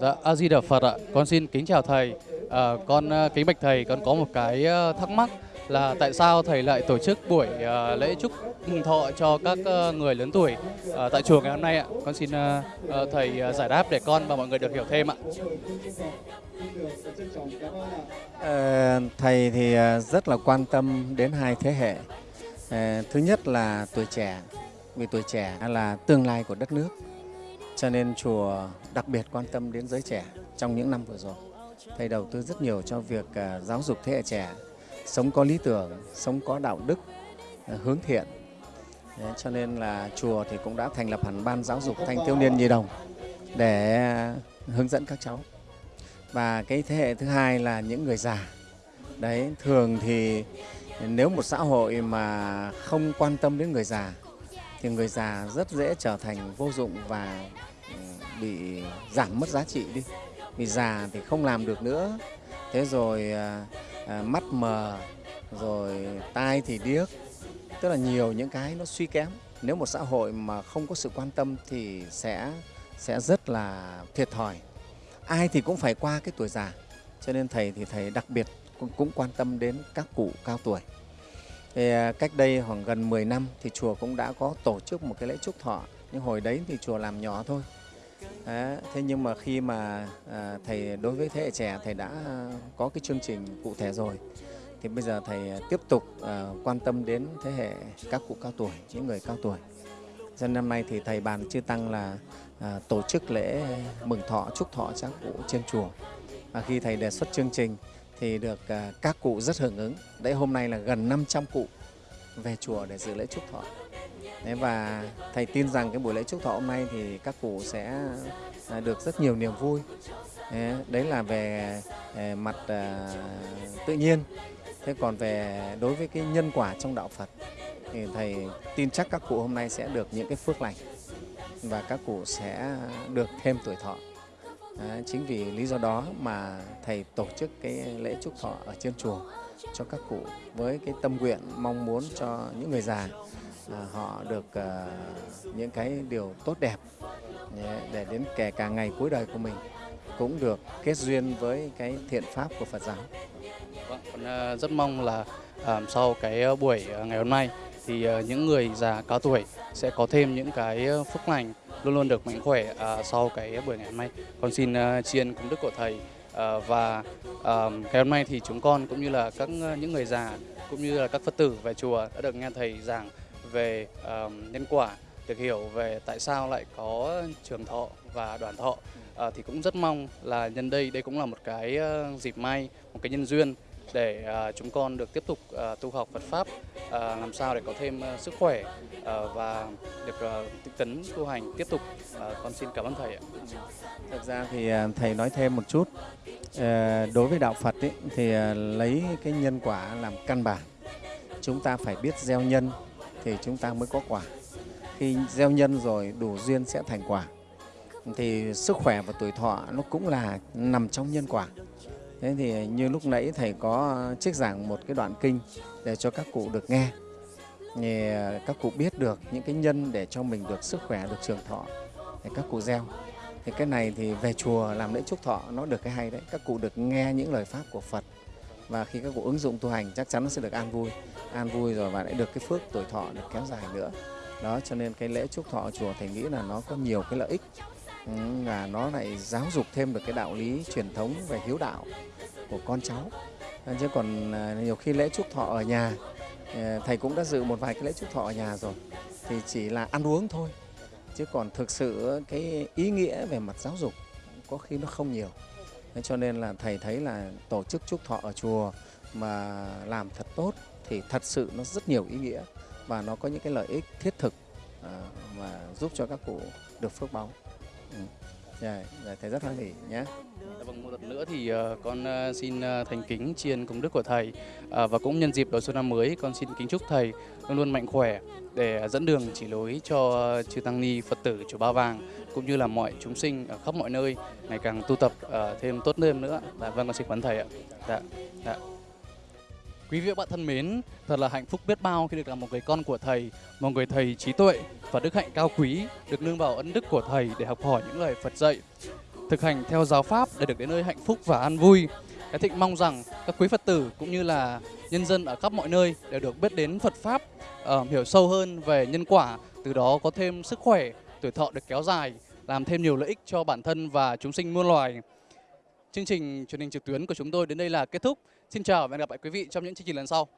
Dạ, A Di Đà Phật ạ. Con xin kính chào thầy. À, con à, kính bạch thầy, con có một cái à, thắc mắc là tại sao thầy lại tổ chức buổi à, lễ chúc mừng thọ cho các à, người lớn tuổi à, tại chùa ngày hôm nay ạ. Con xin à, à, thầy à, giải đáp để con và mọi người được hiểu thêm ạ. À, thầy thì rất là quan tâm đến hai thế hệ. À, thứ nhất là tuổi trẻ, vì tuổi trẻ là tương lai của đất nước. Cho nên chùa đặc biệt quan tâm đến giới trẻ trong những năm vừa rồi. Thầy đầu tư rất nhiều cho việc à, giáo dục thế hệ trẻ, sống có lý tưởng, sống có đạo đức, à, hướng thiện. Đấy, cho nên là chùa thì cũng đã thành lập hẳn ban giáo dục thanh thiếu niên nhi đồng để hướng dẫn các cháu và cái thế hệ thứ hai là những người già đấy thường thì nếu một xã hội mà không quan tâm đến người già thì người già rất dễ trở thành vô dụng và ừ, bị giảm mất giá trị đi. Vì già thì không làm được nữa. Thế rồi à, à, mắt mờ rồi tai thì điếc. Tức là nhiều những cái nó suy kém. Nếu một xã hội mà không có sự quan tâm thì sẽ sẽ rất là thiệt thòi. Ai thì cũng phải qua cái tuổi già. Cho nên thầy thì thầy đặc biệt cũng, cũng quan tâm đến các cụ cao tuổi thì à, cách đây khoảng gần 10 năm thì chùa cũng đã có tổ chức một cái lễ chúc thọ. Nhưng hồi đấy thì chùa làm nhỏ thôi. Đấy, thế nhưng mà khi mà à, thầy đối với thế hệ trẻ thầy đã có cái chương trình cụ thể rồi thì bây giờ thầy à, tiếp tục à, quan tâm đến thế hệ các cụ cao tuổi những người cao tuổi. Cho năm nay thì thầy bàn chư tăng là à, tổ chức lễ mừng thọ chúc thọ các cụ trên chùa. Và khi thầy đề xuất chương trình thì được à, các cụ rất hưởng ứng. Đấy hôm nay là gần 500 cụ về chùa để dự lễ chúc thọ. Đấy, và thầy tin rằng cái buổi lễ chúc thọ hôm nay thì các cụ sẽ à, được rất nhiều niềm vui. Đấy, đấy là về à, mặt tự nhiên. Thế còn về đối với cái nhân quả trong đạo Phật thì thầy tin chắc các cụ hôm nay sẽ được những cái phước lành và các cụ sẽ được thêm tuổi thọ. À, chính vì lý do đó mà thầy tổ chức cái lễ chúc thọ ở trên chùa cho các cụ với cái tâm nguyện mong muốn cho những người già à, họ được à, những cái điều tốt đẹp để đến kể cả ngày cuối đời của mình cũng được kết duyên với cái thiện pháp của Phật giáo. Vâng, rất mong là sau cái buổi ngày hôm nay thì ờ, những người già cao tuổi sẽ có thêm những cái ờ, phúc lành luôn luôn được mạnh khỏe à, sau cái buổi ngày hôm nay. Con xin ờ, tri ân công đức của thầy và ngày hôm nay thì chúng con cũng như là các những người già cũng như là các phật tử về chùa đã được nghe thầy giảng về nhân quả, được hiểu về tại sao lại có trường thọ và đoàn thọ. À, thì cũng rất mong là nhân đây đây cũng là một cái dịp may, một cái nhân duyên để à, chúng con được tiếp tục à, tu học Phật pháp à, làm sao để có thêm sức khỏe và được à, tinh tấn tu hành tiếp tục. Con xin cảm ơn thầy ạ. Thực ra thì thầy nói thêm một chút. Đối với đạo Phật ấy, thì lấy cái nhân quả làm căn bản. Chúng ta phải biết gieo nhân thì chúng ta mới có quả. Khi gieo nhân rồi đủ duyên sẽ thành quả. Thì sức khỏe và tuổi thọ nó cũng là nằm trong nhân quả. Thế thì như lúc nãy thầy có trích giảng một cái đoạn kinh để cho các cụ được nghe. Thì à, các cụ biết được những cái nhân để cho mình được sức khỏe, được trường thọ để các cụ gieo. Thì cái này thì về chùa làm lễ chúc thọ nó được cái hay đấy. Các cụ được nghe những lời pháp của Phật và khi các cụ ứng dụng tu hành chắc chắn nó sẽ được an vui, an vui rồi và lại được cái phước tuổi thọ được kéo dài nữa. Đó cho nên cái lễ chúc thọ ở chùa thầy nghĩ là nó có nhiều cái lợi ích là nó lại giáo dục thêm được cái đạo lý truyền thống về hiếu đạo của con cháu. Ờ, chứ còn ờ, nhiều khi lễ chúc thọ ở nhà ờ, thầy cũng đã dự một vài cái lễ chúc thọ ở nhà rồi, thì chỉ là ăn uống thôi. Chứ còn thực sự cái ý nghĩa về mặt giáo dục có khi nó không nhiều. Thế cho nên là thầy thấy là tổ chức chúc thọ ở chùa mà làm thật tốt thì thật sự nó rất nhiều ý nghĩa và nó có những cái lợi ích thiết thực mà giúp cho các cụ được phước báo. Dạ, dạ, thầy rất hoan hỉ nhé. Dạ vâng, một lần nữa thì ờ, con ờ, xin ờ, thành kính chiên công đức của thầy và cũng nhân dịp đón xuân năm mới con xin kính chúc thầy luôn luôn mạnh khỏe để dẫn đường chỉ lối cho chư tăng ni Phật tử chùa Ba Vàng cũng như là mọi chúng sinh ở khắp mọi nơi ngày càng tu tập thêm tốt hơn nữa. Dạ vâng con xin quán thầy ạ. Dạ. Dạ. Quý vị và bạn thân mến, thật là hạnh phúc biết bao khi được làm một người con của thầy, một người thầy trí tuệ và đức hạnh cao quý, được nương vào ân đức của thầy để học hỏi những lời Phật dạy. thực hành theo giáo pháp để được đến nơi hạnh phúc và an vui. Cái Thịnh mong rằng các quý Phật tử cũng như là nhân dân ở khắp mọi nơi đều được biết đến Phật pháp, uh, hiểu sâu hơn về nhân quả, từ đó có thêm sức khỏe, tuổi thọ được kéo dài, làm thêm nhiều lợi ích cho bản thân và chúng sinh muôn loài. Chương trình truyền hình trực tuyến của chúng tôi đến đây là kết thúc. Xin chào và hẹn gặp lại quý vị trong những chương trình lần sau.